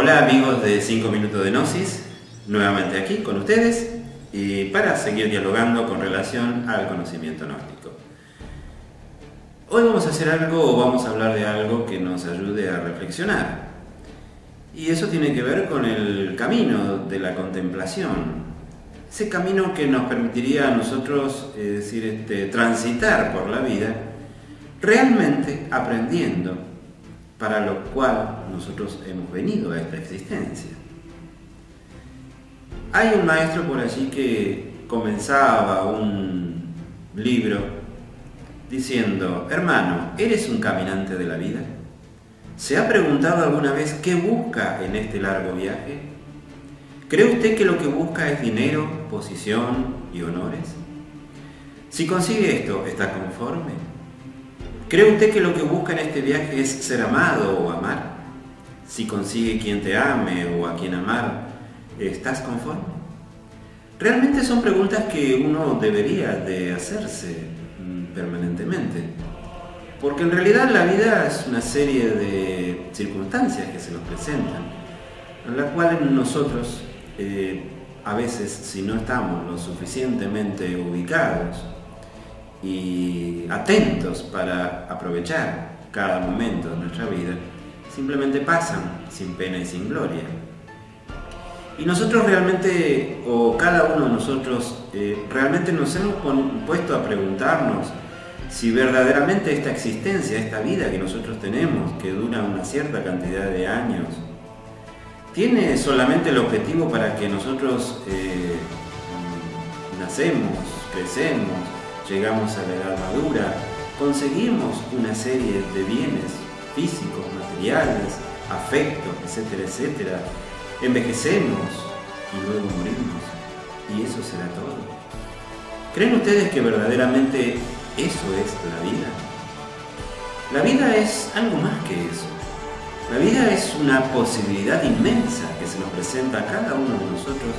Hola amigos de 5 minutos de Gnosis, nuevamente aquí con ustedes y para seguir dialogando con relación al conocimiento gnóstico. Hoy vamos a hacer algo o vamos a hablar de algo que nos ayude a reflexionar. Y eso tiene que ver con el camino de la contemplación. Ese camino que nos permitiría a nosotros, es decir, este, transitar por la vida realmente aprendiendo para lo cual nosotros hemos venido a esta existencia. Hay un maestro por allí que comenzaba un libro diciendo, hermano, ¿eres un caminante de la vida? ¿Se ha preguntado alguna vez qué busca en este largo viaje? ¿Cree usted que lo que busca es dinero, posición y honores? Si consigue esto, ¿está conforme? ¿Cree usted que lo que busca en este viaje es ser amado o amar? Si consigue quien te ame o a quien amar, ¿estás conforme? Realmente son preguntas que uno debería de hacerse mm, permanentemente. Porque en realidad la vida es una serie de circunstancias que se nos presentan, en las cuales nosotros, eh, a veces, si no estamos lo suficientemente ubicados, y atentos para aprovechar cada momento de nuestra vida, simplemente pasan sin pena y sin gloria. Y nosotros realmente, o cada uno de nosotros, eh, realmente nos hemos puesto a preguntarnos si verdaderamente esta existencia, esta vida que nosotros tenemos, que dura una cierta cantidad de años, tiene solamente el objetivo para que nosotros eh, nacemos, crecemos, llegamos a la edad madura, conseguimos una serie de bienes físicos, materiales, afectos, etcétera, etcétera, envejecemos y luego morimos. Y eso será todo. ¿Creen ustedes que verdaderamente eso es la vida? La vida es algo más que eso. La vida es una posibilidad inmensa que se nos presenta a cada uno de nosotros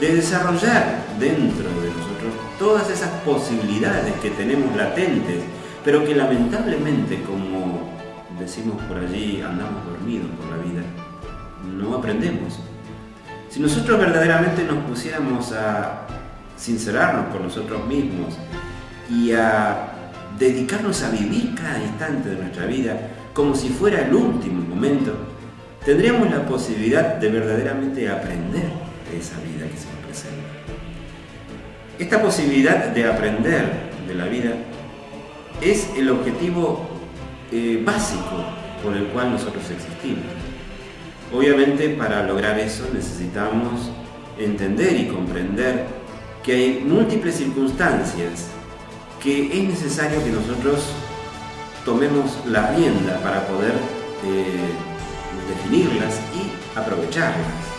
de desarrollar dentro de nosotros todas esas posibilidades que tenemos latentes, pero que lamentablemente, como decimos por allí, andamos dormidos por la vida, no aprendemos. Si nosotros verdaderamente nos pusiéramos a sincerarnos con nosotros mismos y a dedicarnos a vivir cada instante de nuestra vida como si fuera el último momento, tendríamos la posibilidad de verdaderamente aprender esa vida que se nos presenta. Esta posibilidad de aprender de la vida es el objetivo eh, básico por el cual nosotros existimos. Obviamente para lograr eso necesitamos entender y comprender que hay múltiples circunstancias que es necesario que nosotros tomemos la rienda para poder eh, definirlas y aprovecharlas.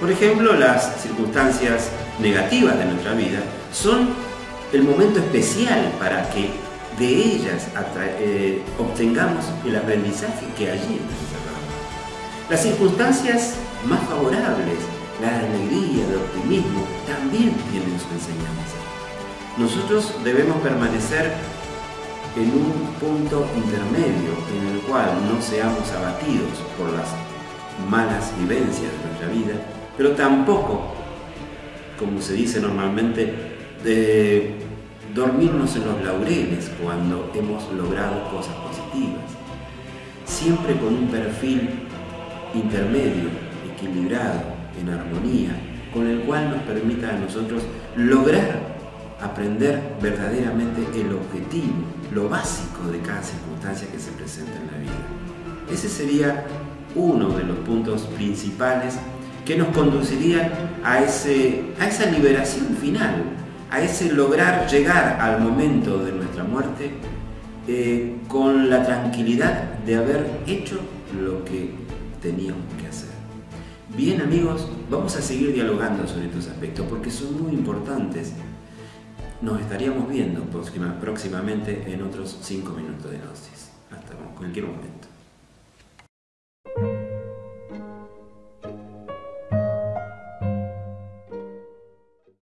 Por ejemplo, las circunstancias negativas de nuestra vida son el momento especial para que de ellas eh, obtengamos el aprendizaje que allí encerramos. Las circunstancias más favorables, la alegría, el optimismo, también tienen su enseñanza. Nosotros debemos permanecer en un punto intermedio en el cual no seamos abatidos por las malas vivencias de nuestra vida, pero tampoco, como se dice normalmente, de dormirnos en los laureles cuando hemos logrado cosas positivas. Siempre con un perfil intermedio, equilibrado, en armonía, con el cual nos permita a nosotros lograr aprender verdaderamente el objetivo, lo básico de cada circunstancia que se presenta en la vida. Ese sería uno de los puntos principales que nos conducirían a, ese, a esa liberación final, a ese lograr llegar al momento de nuestra muerte eh, con la tranquilidad de haber hecho lo que teníamos que hacer. Bien amigos, vamos a seguir dialogando sobre estos aspectos porque son muy importantes. Nos estaríamos viendo próximamente en otros 5 minutos de Gnosis. Hasta cualquier momento.